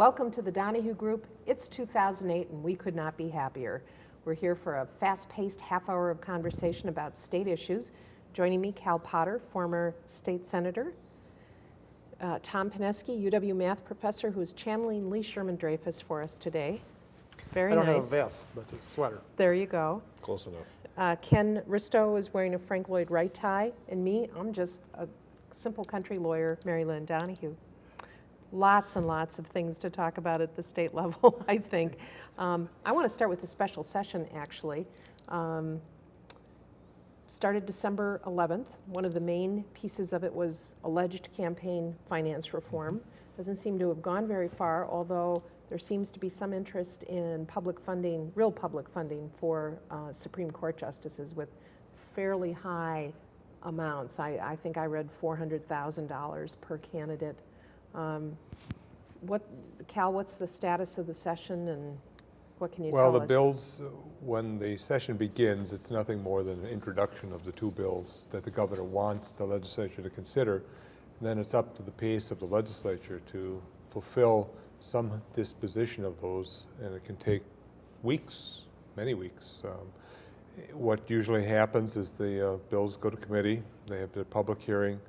Hello, welcome to the Donahue Group. It's 2008 and we could not be happier. We're here for a fast-paced half hour of conversation about state issues. Joining me, Cal Potter, former state senator, uh, Tom Pineski, UW math professor, who's channeling Lee Sherman Dreyfus for us today. Very nice. I don't nice. have a vest, but a sweater. There you go. Close enough. Uh, Ken Risto is wearing a Frank Lloyd Wright tie, and me, I'm just a simple country lawyer, Mary Lynn Donahue. Lots and lots of things to talk about at the state level, I think. Um, I want to start with the special session, actually. Um, started December 11th. One of the main pieces of it was alleged campaign finance reform. Doesn't seem to have gone very far, although there seems to be some interest in public funding, real public funding for uh, Supreme Court justices with fairly high amounts. I, I think I read $400,000 per candidate. Um, what, Cal, what's the status of the session and what can you Well, tell the bills, uh, when the session begins, it's nothing more than an introduction of the two bills that the governor wants the legislature to consider. And then it's up to the pace of the legislature to fulfill some disposition of those, and it can take weeks, many weeks. Um, What usually happens is the uh, bills go to committee, they have the public hearing,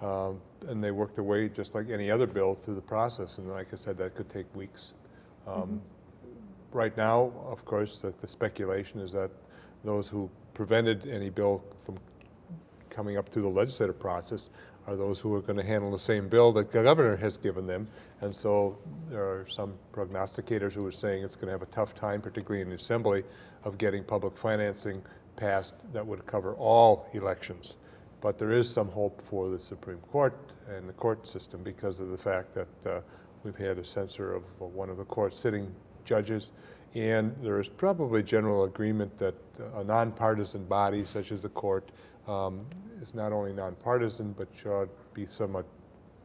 um, and they work their way, just like any other bill, through the process. And like I said, that could take weeks. Um, Right now, of course, the the speculation is that those who prevented any bill from coming up through the legislative process are those who are going to handle the same bill that the governor has given them. And so there are some prognosticators who are saying it's going to have a tough time, particularly in the assembly, of getting public financing passed that would cover all elections. But there is some hope for the Supreme Court and the court system because of the fact that uh, we've had a censure of uh, one of the court sitting judges. And there is probably general agreement that a nonpartisan body such as the court um, is not only nonpartisan, but should be somewhat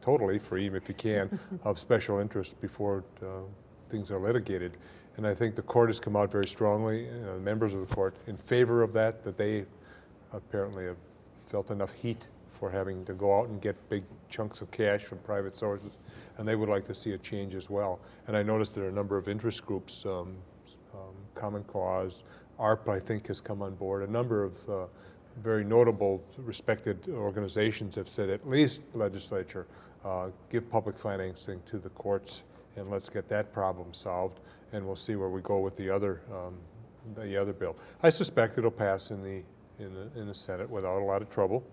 totally free, if you can, of special interest before uh, things are litigated. And I think the court has come out very strongly, uh, members of the court, in favor of that, that they apparently have felt enough heat for having to go out and get big chunks of cash from private sources, and they would like to see a change as well. And I noticed there are a number of interest groups, um, um, Common Cause, ARP, I think, has come on board. A number of uh, very notable, respected organizations have said, at least legislature, uh, give public financing to the courts, and let's get that problem solved, and we'll see where we go with the other, um, the other bill. I suspect it'll pass in the, in the, in the Senate without a lot of trouble.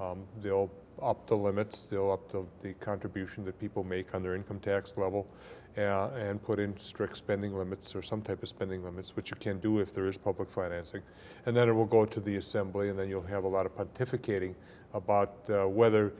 Um, They'll up the limits, they'll up the, the contribution that people make on their income tax level, uh, and put in strict spending limits or some type of spending limits, which you can do if there is public financing. And then it will go to the assembly, and then you'll have a lot of pontificating about uh, whether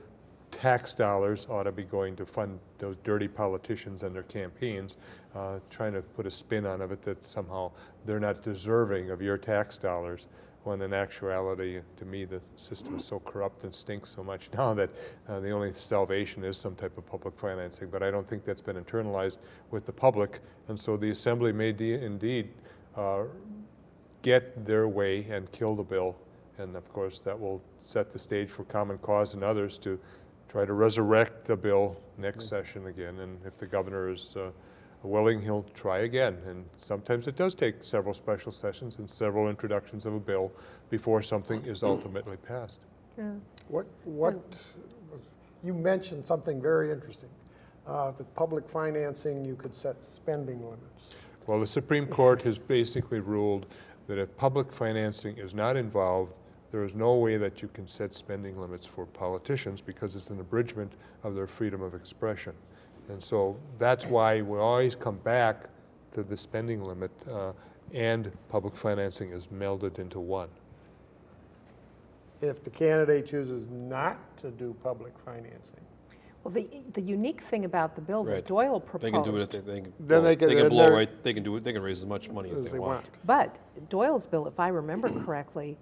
tax dollars ought to be going to fund those dirty politicians and their campaigns, uh, trying to put a spin on of it that somehow they're not deserving of your tax dollars, when in actuality, to me, the system is so corrupt and stinks so much now that uh, the only salvation is some type of public financing. But I don't think that's been internalized with the public, and so the assembly may de- indeed uh, get their way and kill the bill. And of course, that will set the stage for Common Cause and others to try to resurrect the bill next session again. And if the governor is uh, willing, he'll try again. And sometimes it does take several special sessions and several introductions of a bill before something is ultimately passed. Yeah. What, what, was- you mentioned something very interesting. Uh, The public financing, you could set spending limits. Well, the Supreme Court has basically ruled that if public financing is not involved, there is no way that you can set spending limits for politicians because it's an abridgment of their freedom of expression. And so that's why we always come back to the spending limit uh, and public financing is melded into one. If the candidate chooses not to do public financing, Well, the, the unique thing about the bill that Right. Doyle They can do it, proposed, they, they can, Then blow- they can- they can blow right, they can do it, they can raise as much money as they want. but Doyle's bill, if I remember correctly,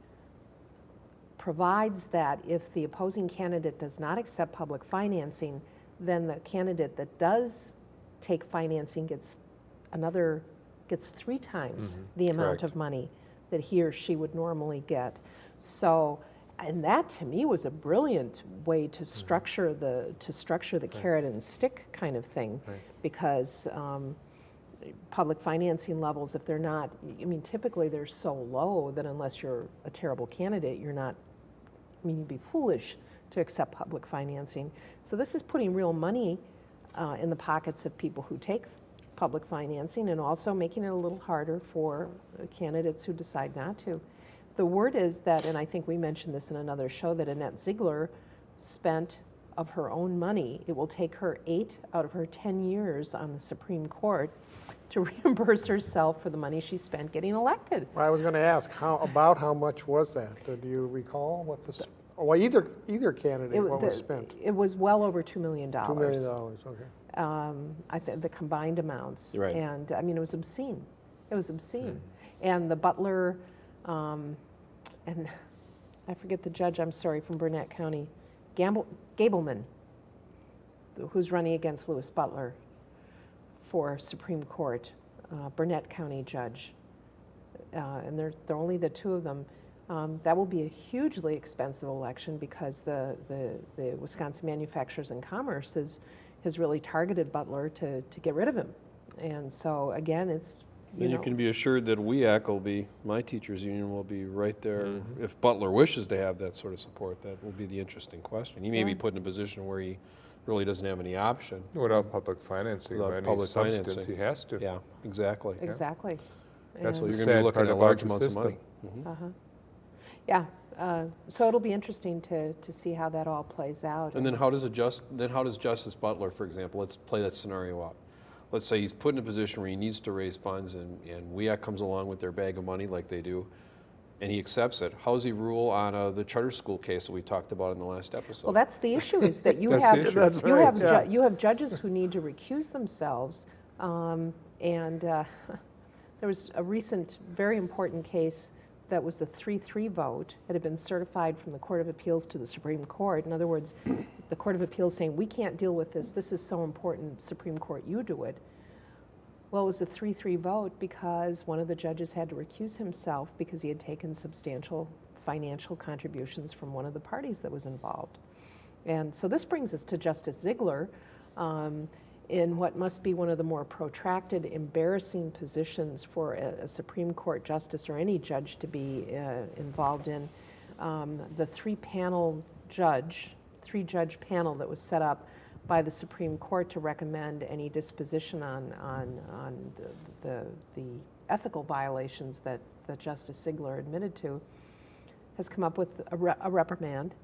provides that if the opposing candidate does not accept public financing, then the candidate that does take financing gets another, gets three times the amount correct. of money that he or she would normally get. So and that to me was a brilliant way to structure the to structure the carrot and stick kind of thing, Right. because um, public financing levels, if they're not, I mean, typically they're so low that unless you're a terrible candidate, you're not. I mean, you'd be foolish to accept public financing. So this is putting real money uh, in the pockets of people who take public financing and also making it a little harder for candidates who decide not to. The word is that, and I think we mentioned this in another show, that Annette Ziegler spent of her own money, it will take her eight out of her 10 years on the Supreme Court to reimburse herself for the money she spent getting elected. I was going to ask, how, about how much was that? Do you recall what the, well, either, either candidate, It, what was spent? it was well over $2 million. $2 million, okay. um, I think the combined amounts. Right. And I mean, it was obscene. It was obscene. And the butler, um, and I forget the judge, I'm sorry, from Burnett County, Gamble, Gableman, who's running against Louis Butler for Supreme Court, uh, Burnett County judge. Uh, and they're, they're only the two of them. Um, that will be a hugely expensive election because the, the, the Wisconsin Manufacturers and Commerce is, has really targeted Butler to, to get rid of him. And so again, it's, And you know, can be assured that WEAC will be, my teachers' union will be right there. If Butler wishes to have that sort of support, that will be the interesting question. He may be put in a position where he really doesn't have any option. Without public financing Without any public financing. he has to. Yeah, exactly. exactly. That's So the you're going to be looking at large the amounts of system. money. Mhm. Uh-huh. Yeah, uh, so it'll be interesting to, to see how that all plays out. And then how does a just, then how does Justice Butler, for example, let's play that scenario out. Let's say he's put in a position where he needs to raise funds and, and WEAC comes along with their bag of money like they do, and he accepts it. How does he rule on uh, the charter school case that we talked about in the last episode? Well, that's the issue, is that you have, you right, have, ju- yeah. you have judges who need to recuse themselves. um, And uh, there was a recent, very important case that was a 3-3 vote. It had been certified from the Court of Appeals to the Supreme Court. In other words, the Court of Appeals saying, we can't deal with this, this is so important, Supreme Court, you do it. Well, it was a 3-3 vote because one of the judges had to recuse himself because he had taken substantial financial contributions from one of the parties that was involved. And so this brings us to Justice Ziegler um, in what must be one of the more protracted, embarrassing positions for a, a Supreme Court justice or any judge to be uh, involved in. Um, the three panel judge, three judge panel that was set up by the Supreme Court to recommend any disposition on, on, on the, the, the ethical violations that, that Justice Ziegler admitted to has come up with a, re- a reprimand,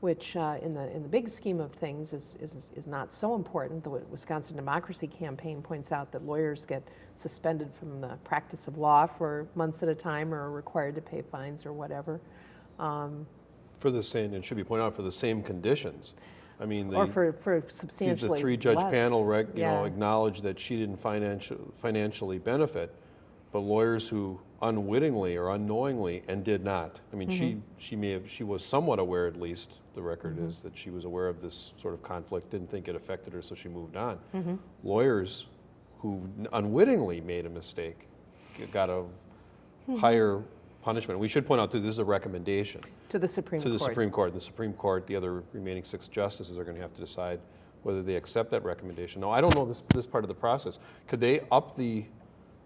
which uh, in, the, in the big scheme of things is, is, is not so important. The Wisconsin Democracy Campaign points out that lawyers get suspended from the practice of law for months at a time or are required to pay fines or whatever. Um, For the same, it should be pointed out, for the same conditions. I mean, the. or for, for substantially The three-judge panel, rec- you know, Yeah. acknowledged that she didn't financial- financially benefit, but lawyers who unwittingly or unknowingly, and did not. I mean, she, Mm-hmm. she may have, she was somewhat aware, at least, the record is, that she was aware of this sort of conflict, didn't think it affected her, so she moved on. Mm-hmm. Lawyers who unwittingly made a mistake got a Hmm. higher punishment. We should point out, too, this is a recommendation to the Supreme Court. to the Court. Supreme Court. The Supreme Court, the other remaining six justices are going to have to decide whether they accept that recommendation. No, I don't know this, this part of the process. Could they up the,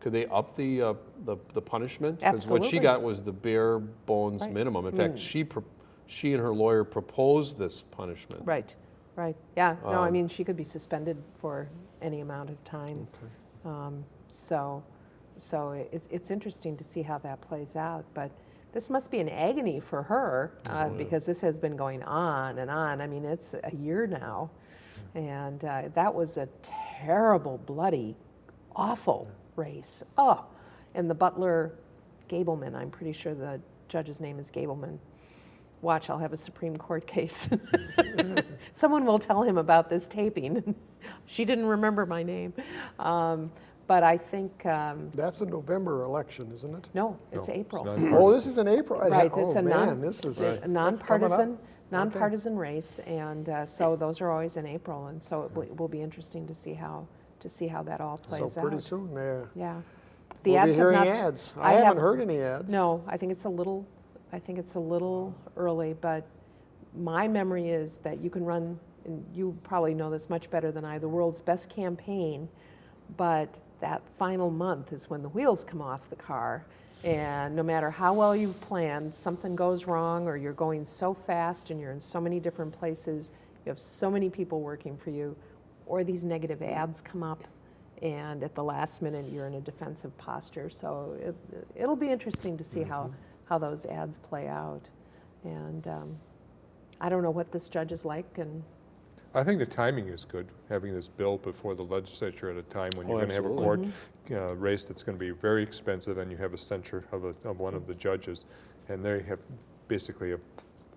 could they up the, uh, the, the punishment? Because what she got was the bare bones Right. minimum. In I fact, mean- she, pro- she and her lawyer proposed this punishment. Right, right. Yeah, no, I Um, mean, she could be suspended for any amount of time. Um, So, so it's, it's interesting to see how that plays out. But this must be an agony for her uh, because this has been going on and on. I mean, it's a year now. And uh, that was a terrible, bloody, awful race. Oh, and the Butler Gableman, I'm pretty sure the judge's name is Gableman. Watch, I'll have a Supreme Court case. Someone will tell him about this taping. she didn't remember my name. Um, but I think, um, That's the November election, isn't it? no, it's No, April. not- Oh, this is in April? I- Right, this Oh, a non- man, this is, a that's coming up? nonpartisan, nonpartisan race, and uh, so those are always in April, and so it will, will be interesting to see how to see how that all plays So out. pretty soon, yeah. Yeah, the We'll be ads have hearing not. s- ads. I haven't heard any ads. No, I think it's a little I think it's a little early, but my memory is that you can run, and you probably know this much better than I, the world's best campaign, but that final month is when the wheels come off the car. And no matter how well you've planned, something goes wrong, or you're going so fast and you're in so many different places, you have so many people working for you, or these negative ads come up, and at the last minute you're in a defensive posture. So it, it'll be interesting to see how, how those ads play out. And um, I don't know what this judge is like, and I think the timing is good, having this bill before the legislature at a time when you're Oh, going to have a court uh, race that's going to be very expensive, and you have a censure of, a, of one of the judges, and they have basically have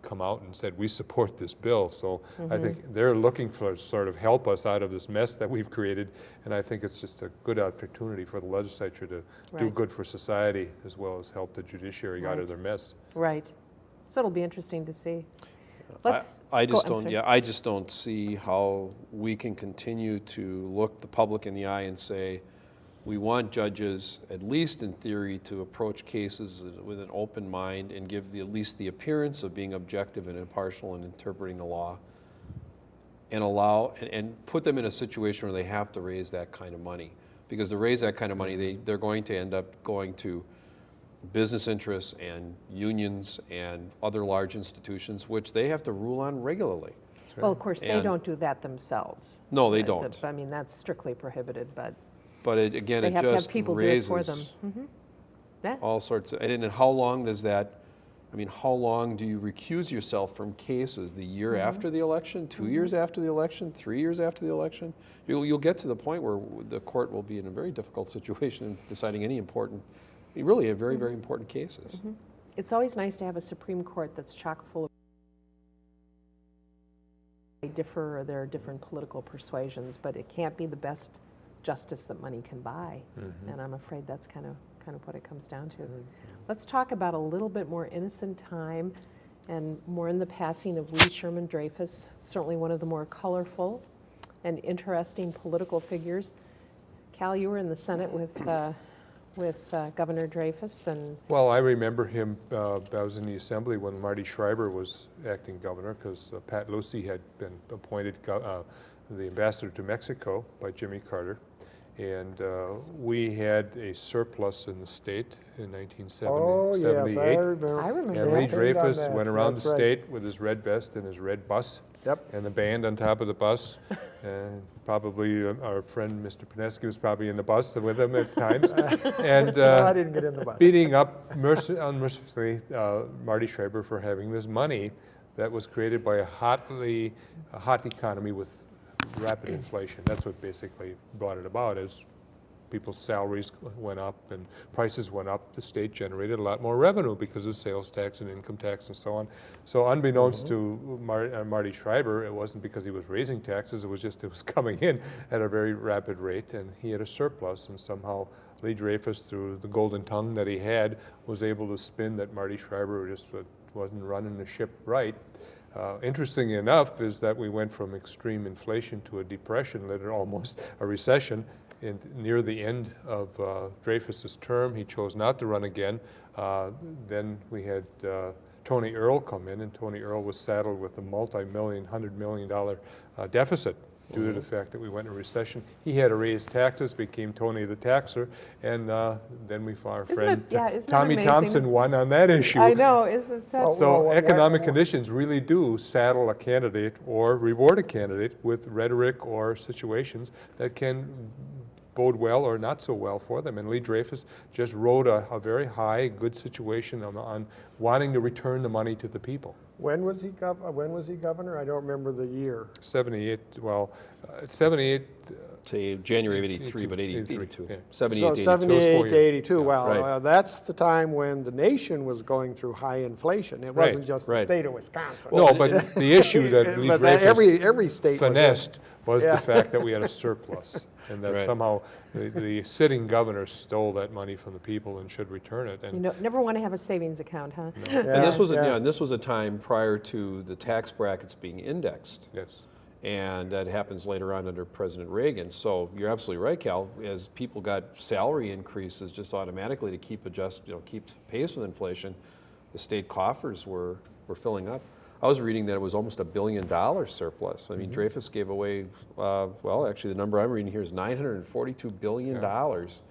come out and said, we support this bill. So I think they're looking for sort of help us out of this mess that we've created, and I think it's just a good opportunity for the legislature to do good for society as well as help the judiciary out of their mess. right. So it'll be interesting to see. I- Let's. I go- just I'm don't, sorry. yeah, I just don't see how we can continue to look the public in the eye and say, we want judges, at least in theory, to approach cases with an open mind and give the, at least the appearance of being objective and impartial in interpreting the law. And allow, and, and put them in a situation where they have to raise that kind of money. Because to raise that kind of money, they, they're going to end up going to business interests and unions and other large institutions, which they have to rule on regularly. Well, of course, they And- don't do that themselves. No, they don't. I mean, that's strictly prohibited, but But it, again, they it have to have just people do it for them. raises Mhm. Yeah, all sorts of, and then how long does that, I mean, how long do you recuse yourself from cases? The year Mm-hmm. after the election, 2 years after the election, three years after the election? You'll, you'll get to the point where the court will be in a very difficult situation in deciding any important, really, a very, Mm-hmm. very important cases. it's always nice to have a Supreme Court that's chock full of they differ or there are different political persuasions, but it can't be the best justice that money can buy. And I'm afraid that's kind of kind of what it comes down to. Let's talk about a little bit more innocent time and more in the passing of Lee Sherman Dreyfus, certainly one of the more colorful and interesting political figures. Cal, you were in the Senate with uh, with uh, Governor Dreyfus, and Well, I remember him, uh, I was in the assembly when Marty Schreiber was acting governor, because Pat Lucey had been appointed uh, the ambassador to Mexico by Jimmy Carter. And uh, we had a surplus in the state in 1978. Oh, yes, I remember. I remember And. Lee Dreyfus went around the right. state with his red vest and his red bus. Yep. And the band on top of the bus. And probably uh, our friend, Mr. Pineski, was probably in the bus with him at times. And No, I uh, didn't get in the bus. beating up merci- unmercifully uh, Marty Schreiber for having this money that was created by a hotly, a hot economy with rapid inflation. That's what basically brought it about is people's salaries went up and prices went up, the state generated a lot more revenue because of sales tax and income tax and so on. So unbeknownst to Mar- uh, Marty Schreiber, it wasn't because he was raising taxes, it was just it was coming in at a very rapid rate, and he had a surplus, and somehow Lee Dreyfus, through the golden tongue that he had, was able to spin that Marty Schreiber just wasn't running the ship right. Uh, Interestingly enough is that we went from extreme inflation to a depression, later almost a recession, in, near the end of uh, Dreyfus's term. He chose not to run again. Uh, Then we had uh, Tony Earl come in, and Tony Earl was saddled with a multi-million, hundred million dollar uh, deficit due to the fact that we went in a recession. He had to raise taxes, became Tony the Taxer, and uh, then we found our Isn't friend it- yeah, Tommy? Thompson won on that issue. I know, isn't that Well, So well, economic why- conditions really do saddle a candidate or reward a candidate with rhetoric or situations that can bode well or not so well for them. And Lee Dreyfus just rode a, a very high, good situation on, on wanting to return the money to the people. When was he gov, when was he governor? I don't remember the year. 78, well, uh, 78, Say January of 83, but 80 83, 82. yeah. 78 So to 82. 78 to years. 82, well, Right. uh, that's the time when the nation was going through high inflation. It wasn't just the right. state of Wisconsin. no, but the issue that Lee But that every, every state was finessed was Yeah. the fact that we had a surplus, and that Right. somehow the, the sitting governor stole that money from the people and should return it. And you know, never want to have a savings account, huh? And this was, a- yeah. yeah, and this was a time prior to the tax brackets being indexed. yes, And that happens later on under President Reagan. So you're absolutely right, Cal. As people got salary increases just automatically to keep adjust, you know, keep pace with inflation, the state coffers were, were filling up. I was reading that it was almost a billion dollar surplus. I mean, Dreyfus gave away, uh, well, actually, the number I'm reading here is $942 billion. dollars.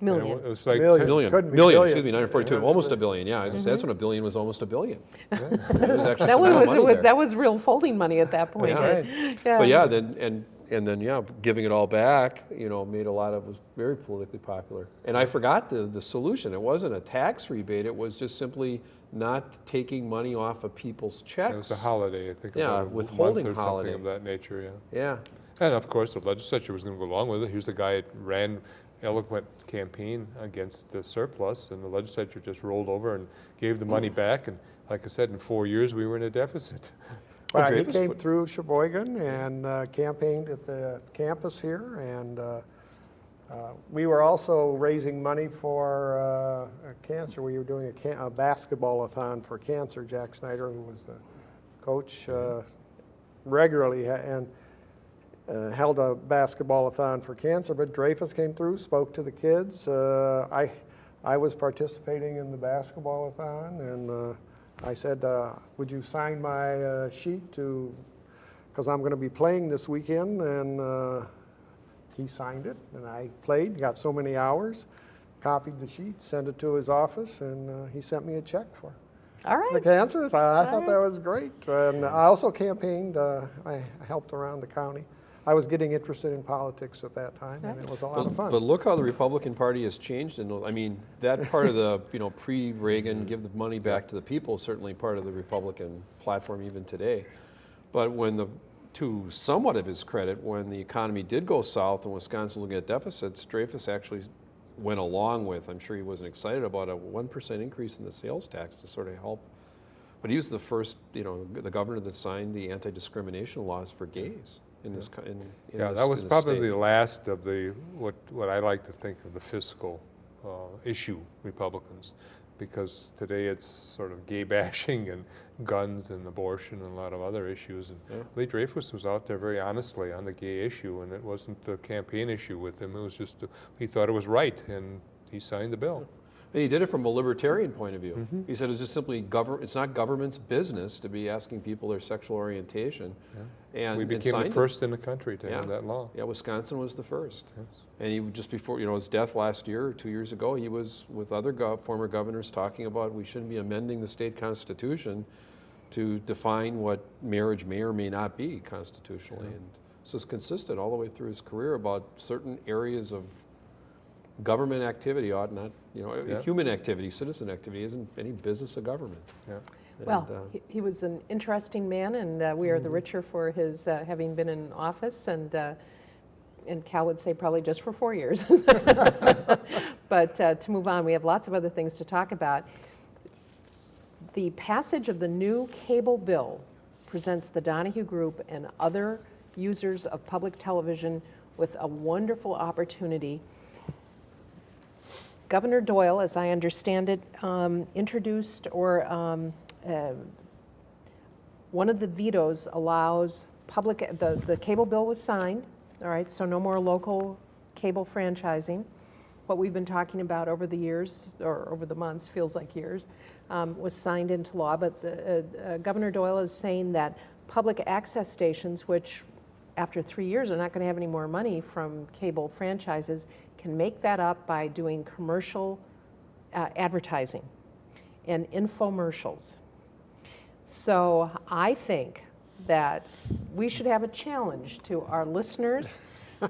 And it Million. It was like. Million. 10 Million, Couldn't million, billion. excuse me, 942, almost a billion, yeah. I was gonna say, that's mm-hmm. when a billion was almost a billion. There was That some was, that was real folding money at that point. That's Yeah. But yeah, then, and, and then, yeah, giving it all back, you know, made a lot of, was very politically popular. And I forgot the, the solution. It wasn't a tax rebate, it was just simply not taking money off of people's checks. It was a holiday, I think. Yeah, a withholding month or holiday. Something of that nature, yeah. Yeah, And of course, the legislature was going to go along with it. Here's a guy that ran eloquent campaign against the surplus, and the legislature just rolled over and gave the money back. And like I said, in four years, we were in a deficit. Well, Well, he came put- through Sheboygan and uh, campaigned at the campus here, and uh, uh, we were also raising money for uh, uh, cancer. We were doing a ca- a basketball-a-thon for cancer. Jack Snyder, who was the coach, uh, regularly and uh, held a basketball-a-thon for cancer, but Dreyfus came through, spoke to the kids. Uh, I, I was participating in the basketball-a-thon, and uh, I said, uh, would you sign my uh, sheet to, because I'm going to be playing this weekend, and uh, he signed it, and I played, got so many hours, copied the sheet, sent it to his office, and uh, he sent me a check for it All the cancer. I thought, I thought Alright. that was great. And I also campaigned, uh, I helped around the county. I was getting interested in politics at that time, and it was a lot of fun. but look how the Republican Party has changed, and, I mean, that part of the, you know, pre-Reagan, give the money back to the people is certainly part of the Republican platform even today. But when the, to somewhat of his credit, when the economy did go south and Wisconsin was looking at deficits, Dreyfus actually went along with, I'm sure he wasn't excited about a 1% increase in the sales tax to sort of help. But he was the first, you know, the governor that signed the anti-discrimination laws for gays in this, in, in Yeah, this- that was probably the last of the, what, what I like to think of the fiscal uh, issue Republicans, because today it's sort of gay bashing and guns and abortion and a lot of other issues. And Yeah. Lee Dreyfus was out there very honestly on the gay issue, and it wasn't the campaign issue with him, it was just, the- he thought it was right, and he signed the bill. And he did it from a libertarian point of view. Mm-hmm. He said it's just simply govern. It's not government's business to be asking people their sexual orientation. And We and became the signed it. first in the country to Yeah. have that law. Yeah, Wisconsin was the first. Yes. And he just before you know his death last year or two years ago, he was with other gov- former governors talking about we shouldn't be amending the state constitution to define what marriage may or may not be constitutionally. And so it's consistent all the way through his career about certain areas of government activity ought not, you know, Yeah. human activity, citizen activity isn't any business of government. Yeah. Well, And, uh, he- he was an interesting man, and uh, we are the richer for his uh, having been in office, and, uh, and Cal would say probably just for four years. But uh, to move on, we have lots of other things to talk about. The passage of the new cable bill presents the Donahue Group and other users of public television with a wonderful opportunity Governor Doyle, as I understand it, um, introduced or um, uh, one of the vetoes allows public, the, the cable bill was signed, all right, so no more local cable franchising. What we've been talking about over the years, or over the months, feels like years, um, was signed into law. But the, uh, uh, Governor Doyle is saying that public access stations, which after three years are not going to have any more money from cable franchises, can make that up by doing commercial uh, advertising and infomercials. So I think that we should have a challenge to our listeners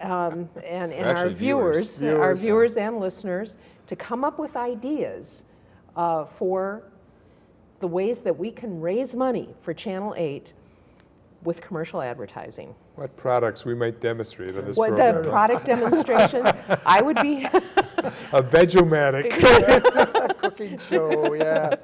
um, and, and our viewers. viewers, our Viewers. viewers and listeners, to come up with ideas uh, for the ways that we can raise money for Channel 8 with commercial advertising. What products we might demonstrate on this What the product demonstration, I would be, A Vegomatic. Cooking show, yeah,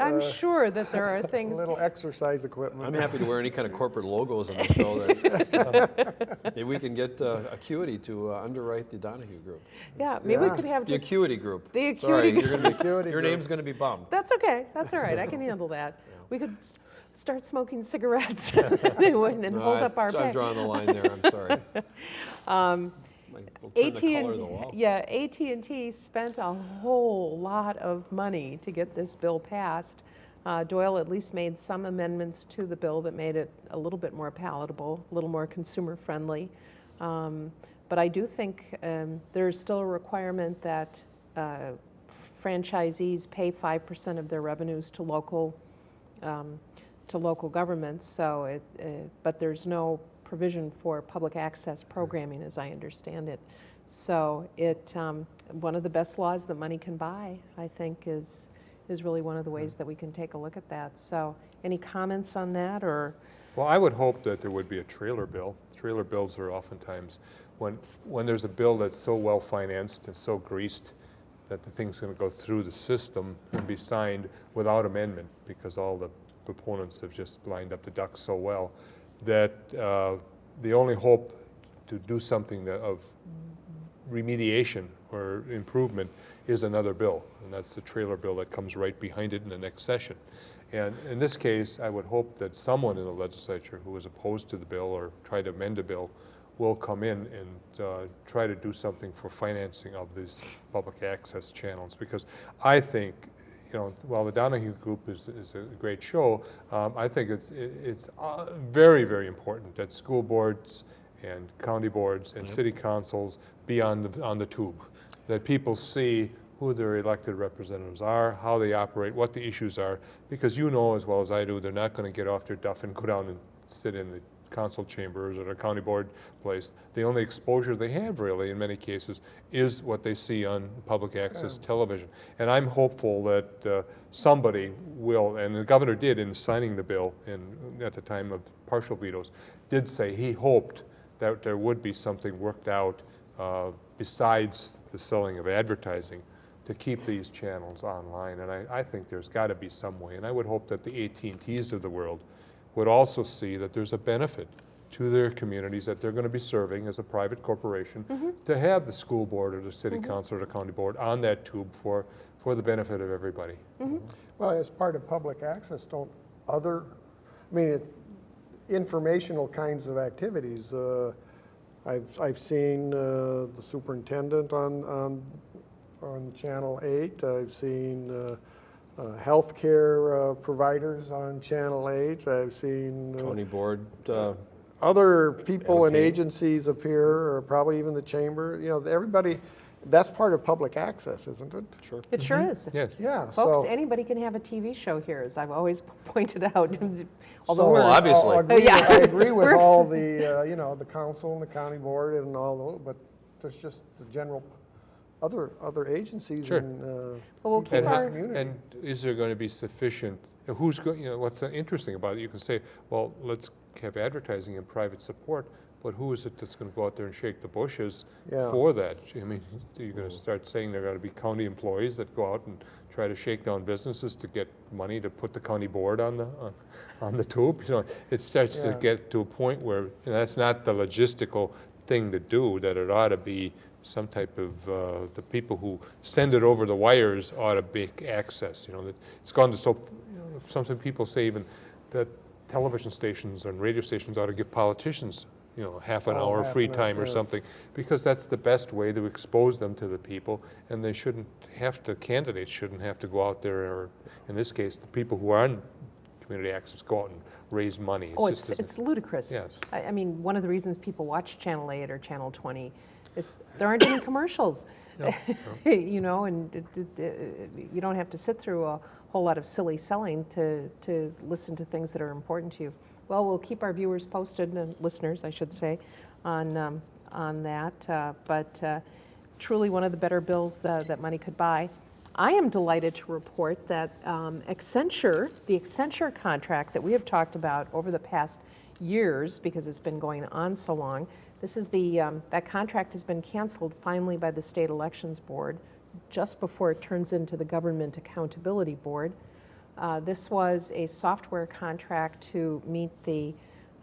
I'm sure that there are a things little exercise equipment. I'm happy to wear any kind of corporate logos on the show. That, maybe we can get uh, Acuity to uh, underwrite the Donahue Group. Yeah, maybe we could have The Acuity Group. The Sorry, Acuity you're gonna be- Acuity your Group. name's going to be bumped. that's okay, that's all right, I can handle that. We could s- start smoking cigarettes and and No, hold I- up our I'm pay. drawing the line there, I'm sorry. Um, My- We'll Turn the color of the AT&T, yeah, AT&T spent a whole lot of money to get this bill passed. Uh, Doyle at least made some amendments to the bill that made it a little bit more palatable, a little more consumer-friendly. Um, But I do think um, there's still a requirement that uh, franchisees pay 5% of their revenues to local, um, to local governments, so it, uh, but there's no provision for public access programming, as I understand it. So it, um, one of the best laws that money can buy, I think, is, is really one of the ways that we can take a look at that. So any comments on that, or? Well, I would hope that there would be a trailer bill. Trailer bills are oftentimes, when, when there's a bill that's so well-financed and so greased that the thing's going to go through the system and be signed without amendment, because all the proponents have just lined up the ducks so well, that uh, the only hope to do something of remediation or improvement is another bill, and that's the trailer bill that comes right behind it in the next session. And in this case, I would hope that someone in the legislature who is opposed to the bill or try to amend a bill will come in and uh, try to do something for financing of these public access channels. Because I think, you know, while the Donahue Group is, is a great show, um, I think it's, it's uh, very, very important that school boards and county boards and city councils be on the, on the tube. That people see who their elected representatives are, how they operate, what the issues are, because you know as well as I do, they're not gonna get off their duff and go down and sit in the council chambers or a county board place. The only exposure they have really, in many cases, is what they see on public access television. And I'm hopeful that uh, somebody will, and the governor did in signing the bill in, at the time of partial vetoes, did say he hoped that there would be something worked out uh, besides the selling of advertising to keep these channels online. And I, I think there's got to be some way. And I would hope that the AT&Ts of the world would also see that there's a benefit to their communities that they're going to be serving as a private corporation to have the school board or the city council or the county board on that tube for, for the benefit of everybody. Well, as part of public access, don't other, I mean, it- informational kinds of activities. uh, I've, I've seen uh, the superintendent on, on, on Channel 8. I've seen uh, uh, healthcare uh, providers on Channel 8. I've seen uh, County board, uh, other people and Okay. agencies appear, or probably even the chamber. You know, everybody, that's part of public access, isn't it? sure. It sure is. Yes. Yeah, Folks, so. anybody can have a TV show here, as I've always pointed out. Although So, Well, obviously. I'll agree yeah. with- I agree with all the, uh, you know, the council and the county board and all those, but there's just the general, other, other agencies Sure. and, uh, well, we'll keep And, our, community. and is there going to be sufficient, who's, going? you know, what's interesting about it, you can say, well, let's have advertising and private support, but who is it that's going to go out there and shake the bushes Yeah. for that? I mean, you're going to start saying there got to be county employees that go out and try to shake down businesses to get money to put the county board on the, on- on the tube? You know, it starts to get to a point where, you know, that's not the logistical thing to do, that it ought to be some type of, uh, the people who send it over the wires ought to be access, you know, that it's gone to so, you know, some some people say even that television stations and radio stations ought to give politicians, you know, half an Oh, hour half free an time or yeah. something, because that's the best way to expose them to the people, and they shouldn't have to, candidates shouldn't have to go out there, or in this case, the people who are on community access go out and raise money. It oh, just it's, it's ludicrous. Yes. I, I mean, one of the reasons people watch Channel 8 or Channel 20 is there aren't any commercials. You know, and it- it- it- you don't have to sit through a whole lot of silly selling to, to listen to things that are important to you. Well, we'll keep our viewers posted, and listeners, I should say, on, um, on that. uh, But uh, truly one of the better bills that, that money could buy. I am delighted to report that um, Accenture, the Accenture contract that we have talked about over the past years, because it's been going on so long, this is the, um, that contract has been canceled finally by the State Elections Board just before it turns into the Government Accountability Board. Uh, This was a software contract to meet the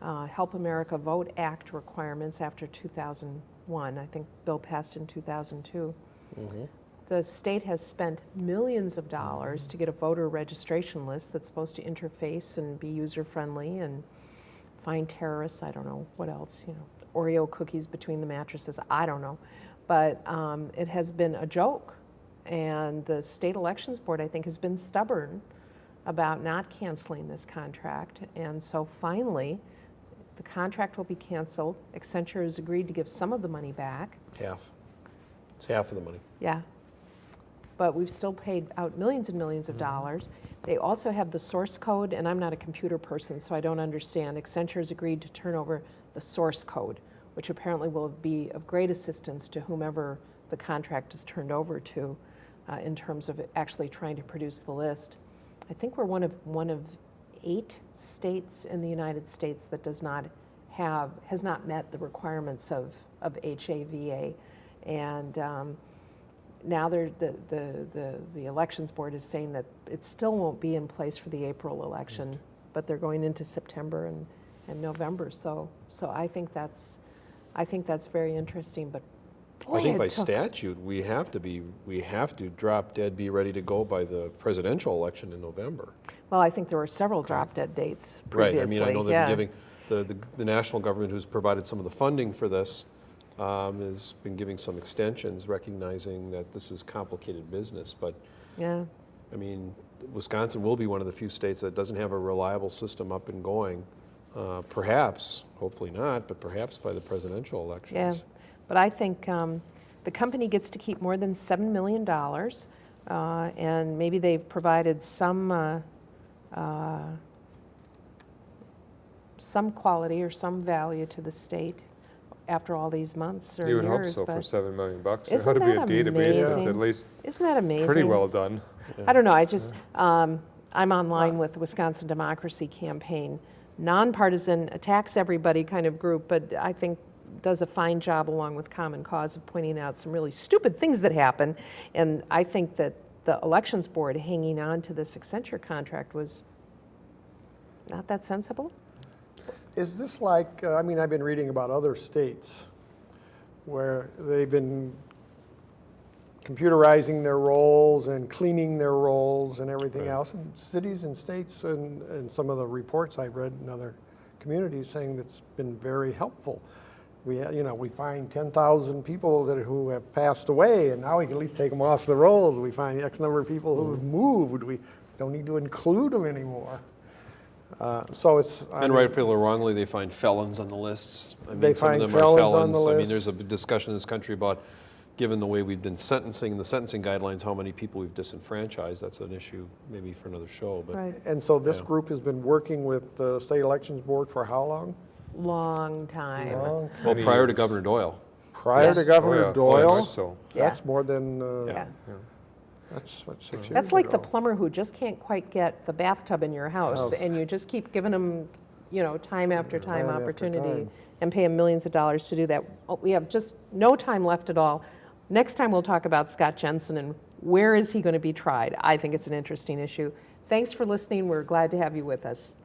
uh, Help America Vote Act requirements after 2001. I think bill passed in 2002. The state has spent millions of dollars to get a voter registration list that's supposed to interface and be user-friendly and find terrorists, I don't know, what else, you know, Oreo cookies between the mattresses, I don't know. But um, it has been a joke. And the State Elections Board, I think, has been stubborn about not canceling this contract. And so finally, the contract will be canceled. Accenture has agreed to give some of the money back. Half. It's half of the money. Yeah. But we've still paid out millions and millions of dollars. They also have the source code, and I'm not a computer person, so I don't understand. Accenture has agreed to turn over the source code, which apparently will be of great assistance to whomever the contract is turned over to uh, in terms of actually trying to produce the list. I think we're one of, one of eight states in the United States that does not have, has not met the requirements of, of HAVA. And um, now they're, the, the, the, the elections board is saying that it still won't be in place for the April election, but they're going into September and, and November. So, so I think that's, I think that's very interesting, but boy, I think by statute, we have to be, we have to drop dead, be ready to go by the presidential election in November. Well, I think there were several drop dead dates Right. I mean, I know they've yeah. been giving, the, the, the national government who's provided some of the funding for this, um, has been giving some extensions, recognizing that this is complicated business, but, Yeah, I mean, Wisconsin will be one of the few states that doesn't have a reliable system up and going, uh, perhaps, hopefully not, but perhaps by the presidential elections. yeah. But I think um, the company gets to keep more than $7 million, uh, and maybe they've provided some, uh, uh, some quality or some value to the state after all these months or You would years. hope so for seven million bucks. There ought to be a that database that's at least Isn't that amazing? pretty well done. I don't know, I just, um, I'm online with the Wisconsin Democracy Campaign, nonpartisan, attacks everybody kind of group, but I think does a fine job along with Common Cause of pointing out some really stupid things that happen. And I think that the Elections Board hanging on to this Accenture contract was not that sensible. Is this like, uh, I mean, I've been reading about other states where they've been computerizing their rolls and cleaning their rolls and everything Right. else. And cities and states and, and some of the reports I've read in other communities saying that's been very helpful. We, you know, we find 10,000 people that, who have passed away and now we can at least take them off the rolls. We find X number of people who have moved. We don't need to include them anymore. Uh, So it's. I And mean, rightfully or wrongly, they find felons on the lists. I They mean, some find of them are felons on the felons. I mean, there's a discussion in this country about, given the way we've been sentencing, the sentencing guidelines, how many people we've disenfranchised. That's an issue maybe for another show, but. Right. And so this Yeah. group has been working with the State Elections Board for how long? Long time. Long. Well, prior to. Governor Doyle. Prior to Yeah. Oh, Governor yeah. Oh, Doyle? much So, Yeah. That's more than, uh, Yeah. That's, what, six years That's like the plumber who just can't quite get the bathtub in your house, House. and you just keep giving them, you know, time after time Time after opportunity, time. and pay him millions of dollars to do that. Oh, We have just no time left at all. Next time, we'll talk about Scott Jensen and where is he going to be tried? I think it's an interesting issue. Thanks for listening. We're glad to have you with us.